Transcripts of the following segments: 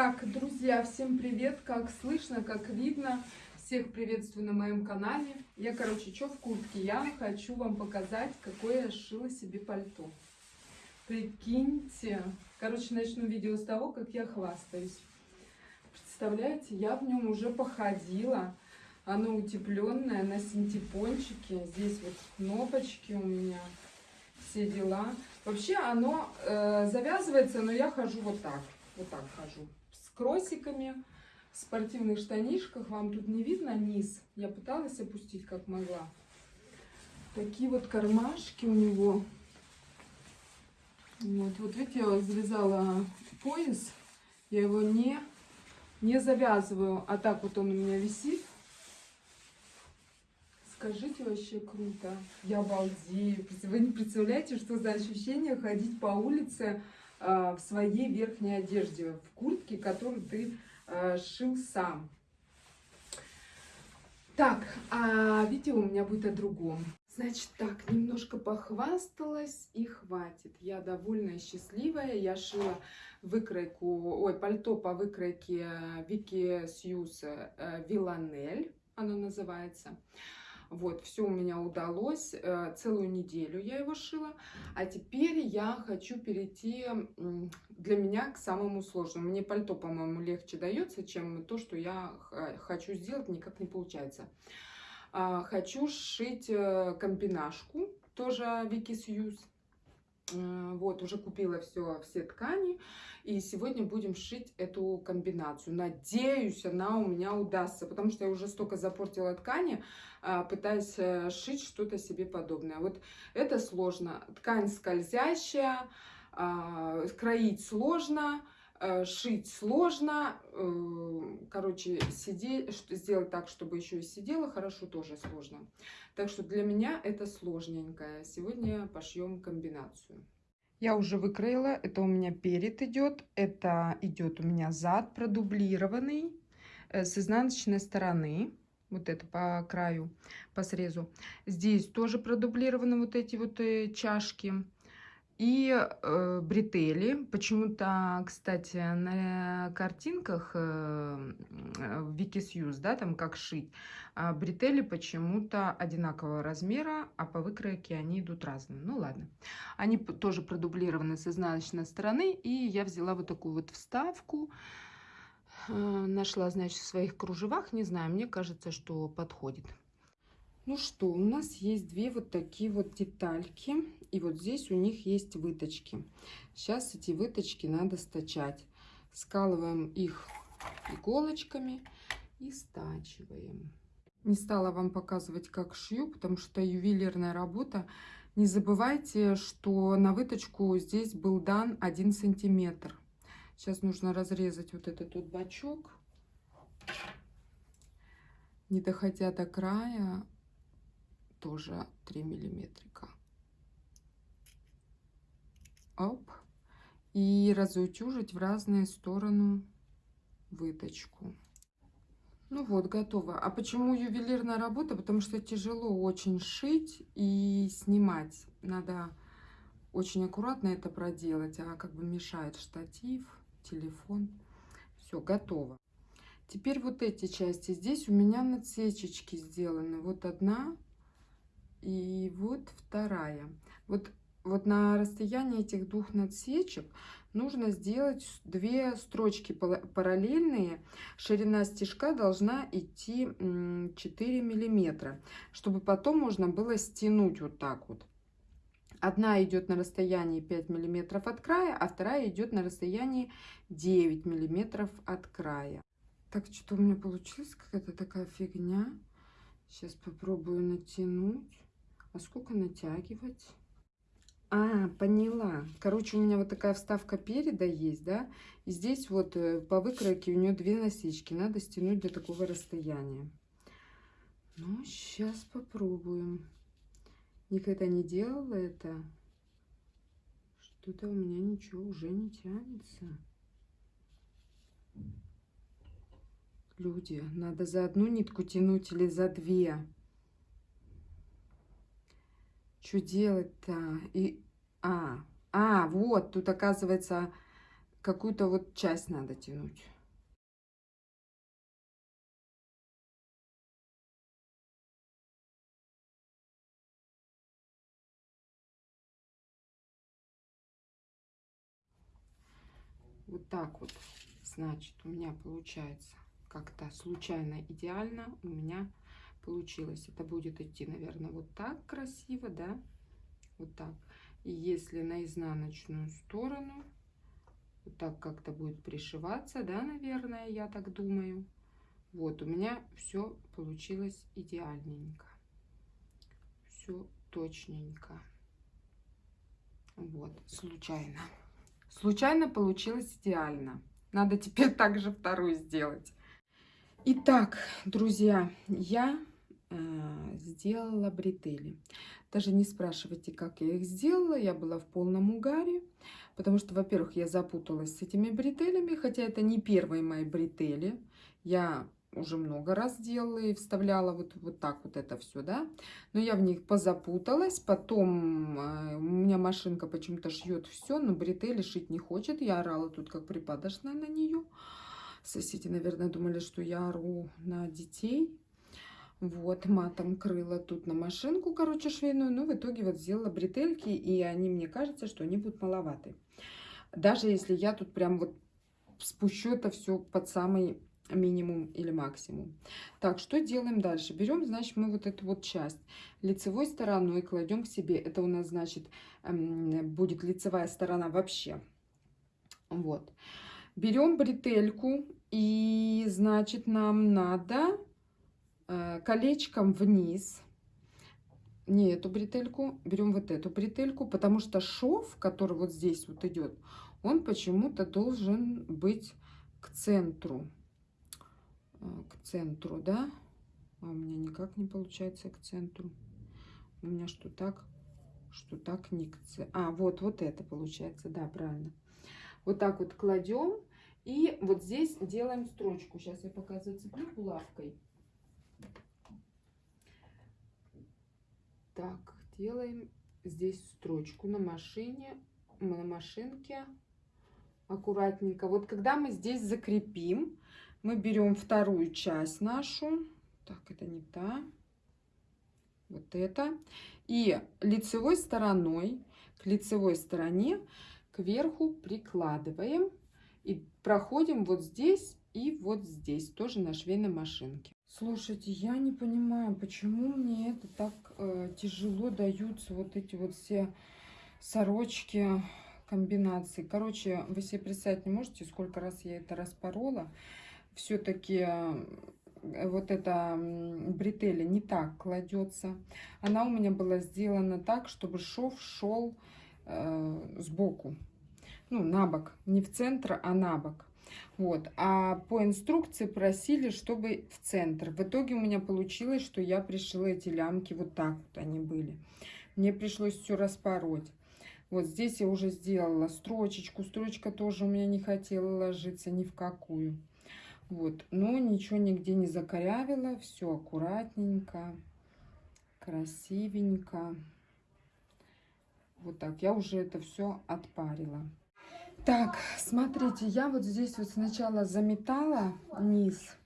Так, друзья, всем привет! Как слышно, как видно, всех приветствую на моем канале. Я, короче, что в куртке? Я хочу вам показать, какое я шила себе пальто. Прикиньте. Короче, начну видео с того, как я хвастаюсь. Представляете, я в нем уже походила. Оно утепленное на синтепончике. Здесь вот кнопочки у меня. Все дела. Вообще оно э, завязывается, но я хожу вот так. Вот так хожу кроссиками, в спортивных штанишках. Вам тут не видно низ. Я пыталась опустить как могла. Такие вот кармашки у него. Вот, вот видите, я завязала пояс. Я его не, не завязываю, а так вот он у меня висит. Скажите, вообще круто. Я обалдею. Вы не представляете, что за ощущение ходить по улице в своей верхней одежде, в куртке, которую ты э, шил сам. Так, а видео у меня будет о другом. Значит так, немножко похвасталась и хватит. Я довольно счастливая. Я шила выкройку, ой, пальто по выкройке Вики Сьюз э, Виланель, оно называется. Вот, все у меня удалось. Э, целую неделю я его шила. А теперь я хочу перейти для меня к самому сложному. Мне пальто, по-моему, легче дается, чем то, что я хочу сделать, никак не получается. А, хочу сшить э, комбинашку, тоже Вики Сьюз. Э, вот, уже купила все, все ткани. И сегодня будем шить эту комбинацию. Надеюсь, она у меня удастся, потому что я уже столько запортила ткани, а, пытаясь э, шить что-то себе подобное. Вот это сложно. Ткань скользящая, а, кроить сложно, шить сложно. Короче, сидеть, сделать так, чтобы еще и сидела хорошо, тоже сложно. Так что для меня это сложненькое. Сегодня пошьем комбинацию. Я уже выкроила, это у меня перед идет, это идет у меня зад продублированный э, с изнаночной стороны, вот это по краю, по срезу. Здесь тоже продублированы вот эти вот э, чашки и э, бретели. Почему-то, кстати, на картинках э, в Викисьюз, да, там как шить, а бретели почему-то одинакового размера, а по выкройке они идут разные. Ну ладно. Они тоже продублированы с изнаночной стороны, и я взяла вот такую вот вставку. Э, нашла, значит, в своих кружевах, не знаю, мне кажется, что подходит. Ну что, у нас есть две вот такие вот детальки. И вот здесь у них есть выточки. Сейчас эти выточки надо стачать. Скалываем их иголочками и стачиваем. Не стала вам показывать, как шью, потому что ювелирная работа. Не забывайте, что на выточку здесь был дан 1 сантиметр. Сейчас нужно разрезать вот этот вот бачок. Не доходя до края, тоже 3 миллиметрика. Оп. И разутюжить в разные стороны выточку. Ну вот, готово. А почему ювелирная работа? Потому что тяжело очень шить и снимать. Надо очень аккуратно это проделать, а как бы мешает штатив, телефон. Все, готово. Теперь вот эти части. Здесь у меня надсечечки сделаны. Вот одна, и вот вторая. Вот, вот на расстоянии этих двух надсечек нужно сделать две строчки параллельные. Ширина стежка должна идти 4 миллиметра, чтобы потом можно было стянуть вот так вот. Одна идет на расстоянии 5 миллиметров от края, а вторая идет на расстоянии 9 миллиметров от края. Так, что-то у меня получилась какая-то такая фигня. Сейчас попробую натянуть. А сколько натягивать? А, поняла. Короче, у меня вот такая вставка переда есть, да? И здесь вот э, по выкройке у нее две насечки. Надо стянуть до такого расстояния. Ну, сейчас попробуем. Никогда не делала это. Что-то у меня ничего уже не тянется. Люди, надо за одну нитку тянуть или за две. Что делать-то? И... А, а, вот, тут оказывается какую-то вот часть надо тянуть. Вот так вот, значит, у меня получается как-то случайно идеально у меня получилось. Это будет идти, наверное, вот так красиво, да? Вот так. И если на изнаночную сторону, вот так как-то будет пришиваться, да, наверное, я так думаю. Вот, у меня все получилось идеальненько. Все точненько. Вот, случайно. Случайно получилось идеально. Надо теперь также вторую сделать. Итак, друзья, я сделала бретели. Даже не спрашивайте, как я их сделала. Я была в полном угаре. Потому что, во-первых, я запуталась с этими бретелями. Хотя это не первые мои бретели. Я уже много раз делала и вставляла вот, вот так вот это все, да. Но я в них позапуталась. Потом э, у меня машинка почему-то шьет все, но бретели шить не хочет. Я орала тут как припадочная на нее. Соседи, наверное, думали, что я ору на детей. Вот, матом крыла тут на машинку, короче, швейную. Но в итоге вот сделала бретельки, и они, мне кажется, что они будут маловаты. Даже если я тут прям вот спущу это все под самый минимум или максимум. Так, что делаем дальше? Берем, значит, мы вот эту вот часть лицевой стороной кладем к себе. Это у нас, значит, эм, будет лицевая сторона вообще. Вот. Берем бретельку и, значит, нам надо колечком вниз не эту бретельку, берем вот эту бретельку, потому что шов, который вот здесь вот идет, он почему-то должен быть к центру. Э, к центру, да? А у меня никак не получается к центру. У меня что так, что так не к центру. А, вот, вот это получается, да, правильно. Вот так вот кладем. И вот здесь делаем строчку. Сейчас я пока зацеплю булавкой. Так, делаем здесь строчку на машине, на машинке аккуратненько. Вот когда мы здесь закрепим, мы берем вторую часть нашу. Так, это не та. Вот это. И лицевой стороной к лицевой стороне кверху прикладываем. И проходим вот здесь и вот здесь, тоже на швейной машинке. Слушайте, я не понимаю, почему мне это так э, тяжело даются вот эти вот все сорочки комбинации. Короче, вы себе представить не можете, сколько раз я это распорола все-таки э, вот эта бретеля не так кладется. Она у меня была сделана так, чтобы шов шел э, сбоку. Ну, на бок. Не в центр, а на бок. Вот. А по инструкции просили, чтобы в центр. В итоге у меня получилось, что я пришила эти лямки вот так вот они были. Мне пришлось все распороть. Вот здесь я уже сделала строчечку. Строчка тоже у меня не хотела ложиться ни в какую. Вот, но ничего нигде не закорявила, все аккуратненько, красивенько. Вот так, я уже это все отпарила. Так, смотрите, я вот здесь вот сначала заметала низ,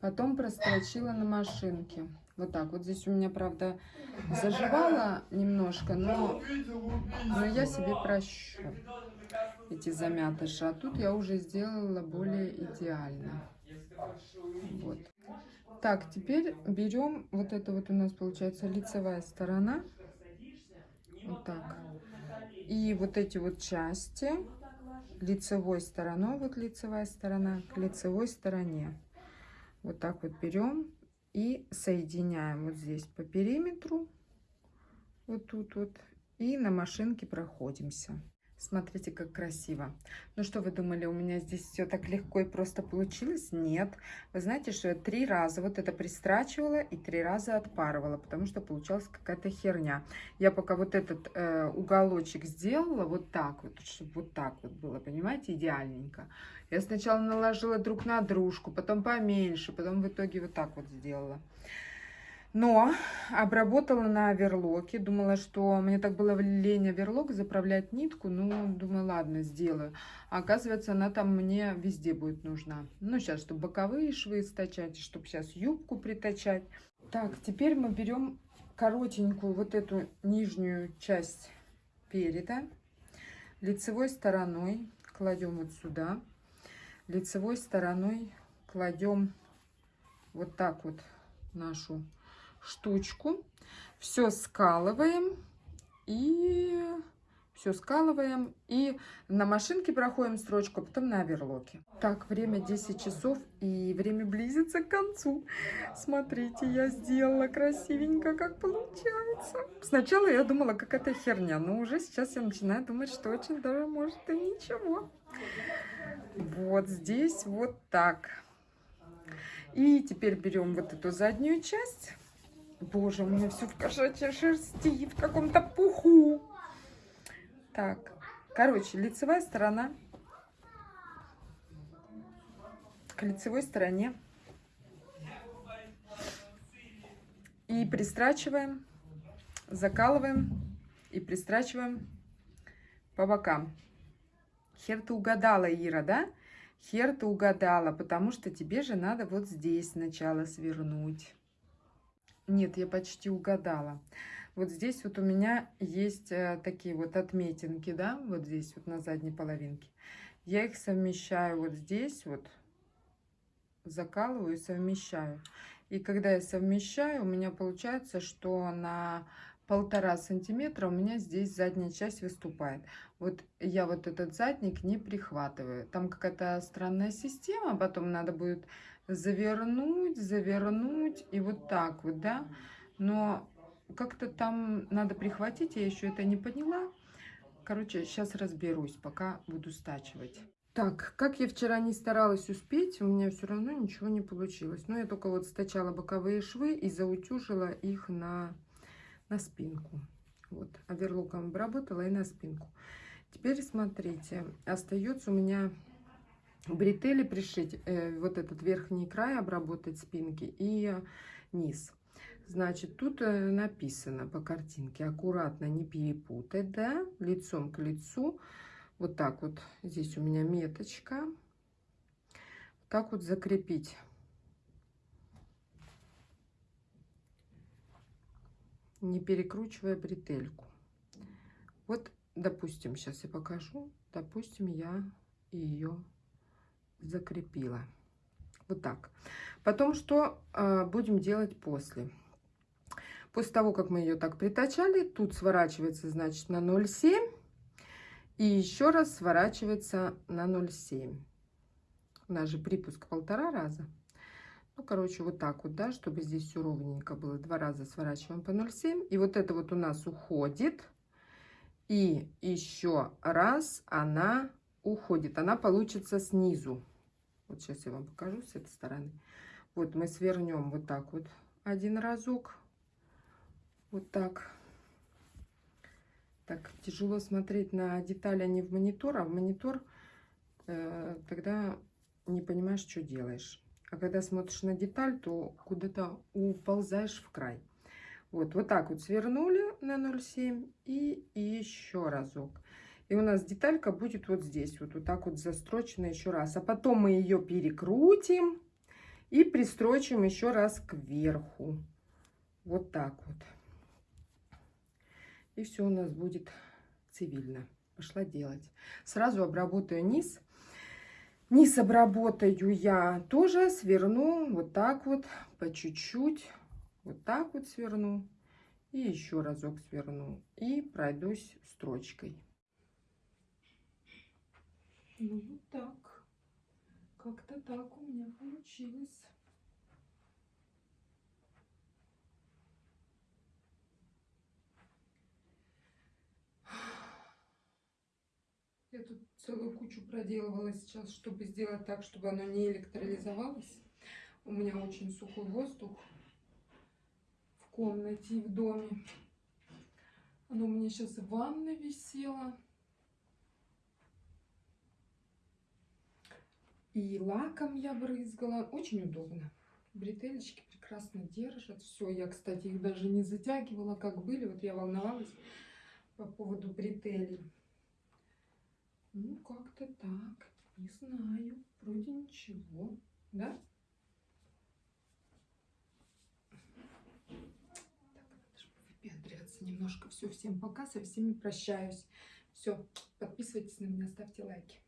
потом прострочила на машинке. Вот так, вот здесь у меня, правда, заживала немножко, но, но я себе прощу эти замятыши. А тут я уже сделала более идеально. Вот. Так, теперь берем, вот это вот у нас получается лицевая сторона. Вот так. И вот эти вот части лицевой стороной, вот лицевая сторона, к лицевой стороне. Вот так вот берем и соединяем вот здесь по периметру. Вот тут вот. И на машинке проходимся. Смотрите, как красиво. Ну что вы думали, у меня здесь все так легко и просто получилось? Нет. Вы знаете, что я три раза вот это пристрачивала и три раза отпарывала, потому что получалась какая-то херня. Я пока вот этот э, уголочек сделала вот так вот, чтобы вот так вот было, понимаете, идеальненько. Я сначала наложила друг на дружку, потом поменьше, потом в итоге вот так вот сделала. Но обработала на оверлоке. Думала, что мне так было лень оверлок заправлять нитку. Ну, думаю, ладно, сделаю. А оказывается, она там мне везде будет нужна. Ну, сейчас, чтобы боковые швы стачать, чтобы сейчас юбку притачать. Так, теперь мы берем коротенькую вот эту нижнюю часть переда. Лицевой стороной кладем вот сюда. Лицевой стороной кладем вот так вот нашу штучку. Все скалываем и все скалываем и на машинке проходим строчку, а потом на оверлоке. Так, время 10 часов и время близится к концу. Смотрите, я сделала красивенько, как получается. Сначала я думала, как это херня, но уже сейчас я начинаю думать, что очень даже может и ничего. Вот здесь вот так. И теперь берем вот эту заднюю часть Боже, у меня все в кошачьей шерсти, в каком-то пуху. Так, короче, лицевая сторона. К лицевой стороне. И пристрачиваем, закалываем и пристрачиваем по бокам. Хер ты угадала, Ира, да? Хер ты угадала, потому что тебе же надо вот здесь сначала свернуть. Нет, я почти угадала. Вот здесь вот у меня есть э, такие вот отметинки, да, вот здесь вот на задней половинке. Я их совмещаю вот здесь вот, закалываю и совмещаю. И когда я совмещаю, у меня получается, что на полтора сантиметра у меня здесь задняя часть выступает. Вот я вот этот задник не прихватываю. Там какая-то странная система, потом надо будет завернуть, завернуть и вот так вот, да. Но как-то там надо прихватить, я еще это не поняла. Короче, сейчас разберусь, пока буду стачивать. Так, как я вчера не старалась успеть, у меня все равно ничего не получилось. Но я только вот стачала боковые швы и заутюжила их на, на спинку. Вот, оверлоком обработала и на спинку. Теперь смотрите, остается у меня бретели пришить, э, вот этот верхний край обработать спинки и низ. Значит, тут э, написано по картинке, аккуратно не перепутать, да, лицом к лицу. Вот так вот, здесь у меня меточка. Так вот закрепить. Не перекручивая бретельку. Вот, допустим, сейчас я покажу. Допустим, я ее закрепила. Вот так. Потом что э, будем делать после? После того, как мы ее так притачали, тут сворачивается, значит, на 0,7. И еще раз сворачивается на 0,7. У нас же припуск полтора раза. Ну, короче, вот так вот, да, чтобы здесь все ровненько было. Два раза сворачиваем по 0,7. И вот это вот у нас уходит. И еще раз она уходит. Она получится снизу. Вот сейчас я вам покажу с этой стороны. Вот мы свернем вот так вот один разок. Вот так. Так, тяжело смотреть на детали, а не в монитор, а в монитор э, тогда не понимаешь, что делаешь. А когда смотришь на деталь, то куда-то уползаешь в край. Вот, вот так вот свернули на 0,7 и, еще разок. И у нас деталька будет вот здесь, вот, вот так вот застрочена еще раз. А потом мы ее перекрутим и пристрочим еще раз кверху. Вот так вот. И все у нас будет цивильно. Пошла делать. Сразу обработаю низ. Низ обработаю я тоже, сверну вот так вот, по чуть-чуть. Вот так вот сверну. И еще разок сверну. И пройдусь строчкой. Ну вот так. Как-то так у меня получилось. Я тут целую кучу проделывала сейчас, чтобы сделать так, чтобы оно не электролизовалось. У меня очень сухой воздух в комнате и в доме. Оно у меня сейчас в ванной висело. И лаком я брызгала. Очень удобно. Бретелечки прекрасно держат. Все, я, кстати, их даже не затягивала, как были. Вот я волновалась по поводу бретелей. Ну, как-то так. Не знаю. Вроде ничего. Да? Так, надо же выпендриваться немножко. Все, всем пока, со всеми прощаюсь. Все, подписывайтесь на меня, ставьте лайки.